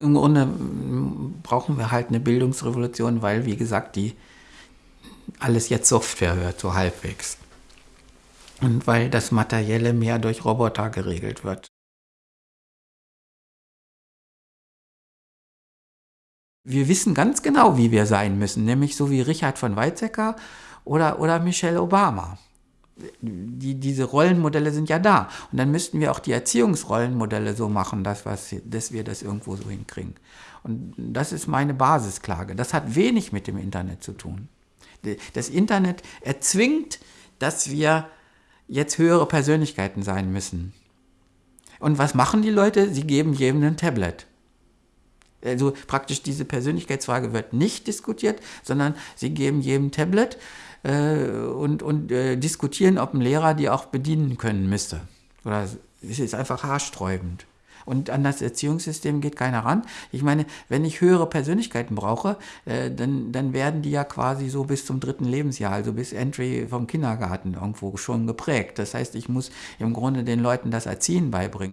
Im Grunde mm, brauchen wir halt eine Bildungsrevolution, weil, wie gesagt, die alles jetzt Software hört, so halbwegs. Und weil das Materielle mehr durch Roboter geregelt wird. Wir wissen ganz genau, wie wir sein müssen, nämlich so wie Richard von Weizsäcker oder, oder Michelle Obama die, diese Rollenmodelle sind ja da. Und dann müssten wir auch die Erziehungsrollenmodelle so machen, dass, was, dass wir das irgendwo so hinkriegen. Und das ist meine Basisklage. Das hat wenig mit dem Internet zu tun. Das Internet erzwingt, dass wir jetzt höhere Persönlichkeiten sein müssen. Und was machen die Leute? Sie geben jedem ein Tablet. Also praktisch diese Persönlichkeitsfrage wird nicht diskutiert, sondern sie geben jedem Tablet äh, und, und äh, diskutieren, ob ein Lehrer die auch bedienen können müsste. Oder es ist einfach haarsträubend. Und an das Erziehungssystem geht keiner ran. Ich meine, wenn ich höhere Persönlichkeiten brauche, äh, dann, dann werden die ja quasi so bis zum dritten Lebensjahr, also bis Entry vom Kindergarten irgendwo schon geprägt. Das heißt, ich muss im Grunde den Leuten das Erziehen beibringen.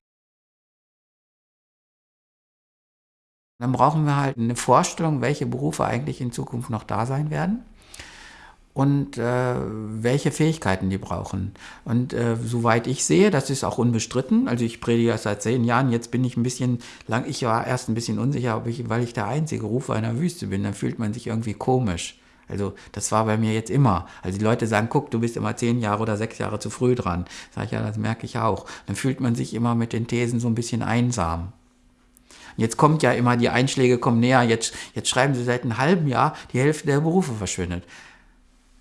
Dann brauchen wir halt eine Vorstellung, welche Berufe eigentlich in Zukunft noch da sein werden und äh, welche Fähigkeiten die brauchen. Und äh, soweit ich sehe, das ist auch unbestritten, also ich predige das seit zehn Jahren, jetzt bin ich ein bisschen lang, ich war erst ein bisschen unsicher, ob ich, weil ich der einzige Rufer in der Wüste bin, dann fühlt man sich irgendwie komisch. Also das war bei mir jetzt immer. Also die Leute sagen, guck, du bist immer zehn Jahre oder sechs Jahre zu früh dran. Sag ich, ja, das merke ich auch. Dann fühlt man sich immer mit den Thesen so ein bisschen einsam. Jetzt kommt ja immer, die Einschläge kommen näher, jetzt, jetzt schreiben sie seit einem halben Jahr, die Hälfte der Berufe verschwindet.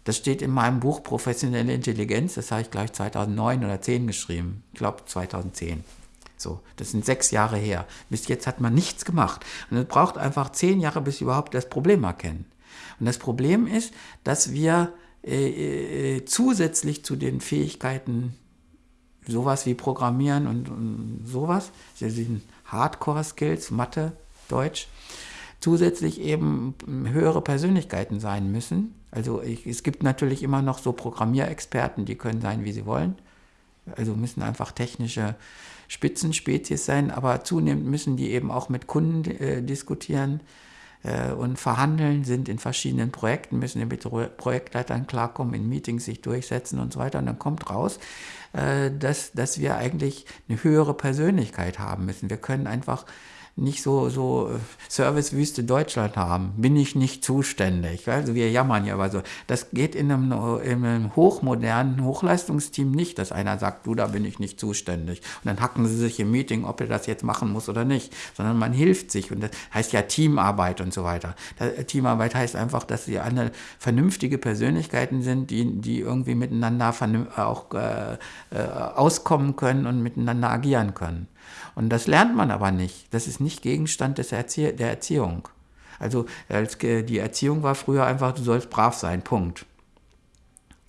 Das steht in meinem Buch Professionelle Intelligenz, das habe ich gleich 2009 oder 2010 geschrieben. Ich glaube 2010. So, das sind sechs Jahre her. Bis jetzt hat man nichts gemacht. Und es braucht einfach zehn Jahre, bis wir überhaupt das Problem erkennen. Und das Problem ist, dass wir äh, äh, zusätzlich zu den Fähigkeiten, sowas wie Programmieren und, und sowas, das sind Hardcore-Skills, Mathe, Deutsch, zusätzlich eben höhere Persönlichkeiten sein müssen. Also ich, es gibt natürlich immer noch so Programmierexperten, die können sein, wie sie wollen. Also müssen einfach technische Spitzenspezies sein, aber zunehmend müssen die eben auch mit Kunden äh, diskutieren äh, und verhandeln, sind in verschiedenen Projekten, müssen mit Projektleitern klarkommen, in Meetings sich durchsetzen und so weiter. Und dann kommt raus, äh, dass, dass wir eigentlich eine höhere Persönlichkeit haben müssen. Wir können einfach nicht so, so äh, Servicewüste Deutschland haben, bin ich nicht zuständig. Also wir jammern ja aber so. Das geht in einem, in einem hochmodernen Hochleistungsteam nicht, dass einer sagt, du, da bin ich nicht zuständig. Und dann hacken sie sich im Meeting, ob er das jetzt machen muss oder nicht, sondern man hilft sich und das heißt ja Teamarbeit und so weiter. Äh, Teamarbeit heißt einfach, dass sie alle vernünftige Persönlichkeiten sind, die, die irgendwie miteinander auch äh, äh, auskommen können und miteinander agieren können. Und das lernt man aber nicht. Das ist nicht Gegenstand des Erzie der Erziehung. Also die Erziehung war früher einfach, du sollst brav sein, Punkt.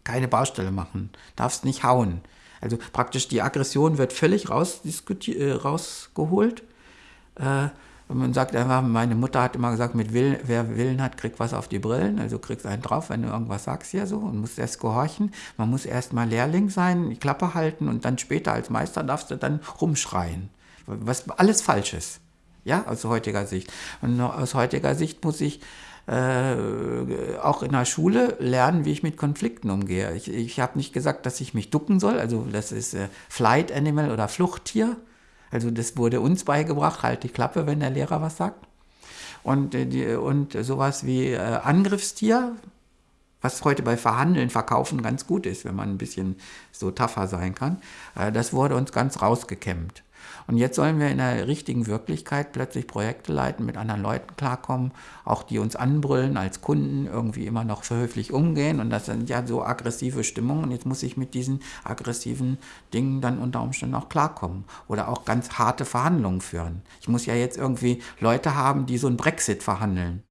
Keine Baustelle machen, darfst nicht hauen. Also praktisch die Aggression wird völlig äh, rausgeholt. Äh, und man sagt einfach, meine Mutter hat immer gesagt, mit Willen, wer Willen hat, kriegt was auf die Brillen. Also kriegst einen drauf, wenn du irgendwas sagst hier so und musst erst gehorchen. Man muss erst mal Lehrling sein, die Klappe halten und dann später als Meister darfst du dann rumschreien was alles falsch ist. Ja, aus heutiger Sicht. Und aus heutiger Sicht muss ich äh, auch in der Schule lernen, wie ich mit Konflikten umgehe. Ich, ich habe nicht gesagt, dass ich mich ducken soll, also das ist äh, Flight Animal oder Fluchttier. Also das wurde uns beigebracht, halt die Klappe, wenn der Lehrer was sagt. Und, äh, die, und sowas wie äh, Angriffstier, was heute bei Verhandeln, Verkaufen ganz gut ist, wenn man ein bisschen so tougher sein kann, äh, das wurde uns ganz rausgekämmt. Und jetzt sollen wir in der richtigen Wirklichkeit plötzlich Projekte leiten, mit anderen Leuten klarkommen, auch die uns anbrüllen als Kunden, irgendwie immer noch höflich umgehen. Und das sind ja so aggressive Stimmungen. Und jetzt muss ich mit diesen aggressiven Dingen dann unter Umständen auch klarkommen. Oder auch ganz harte Verhandlungen führen. Ich muss ja jetzt irgendwie Leute haben, die so ein Brexit verhandeln.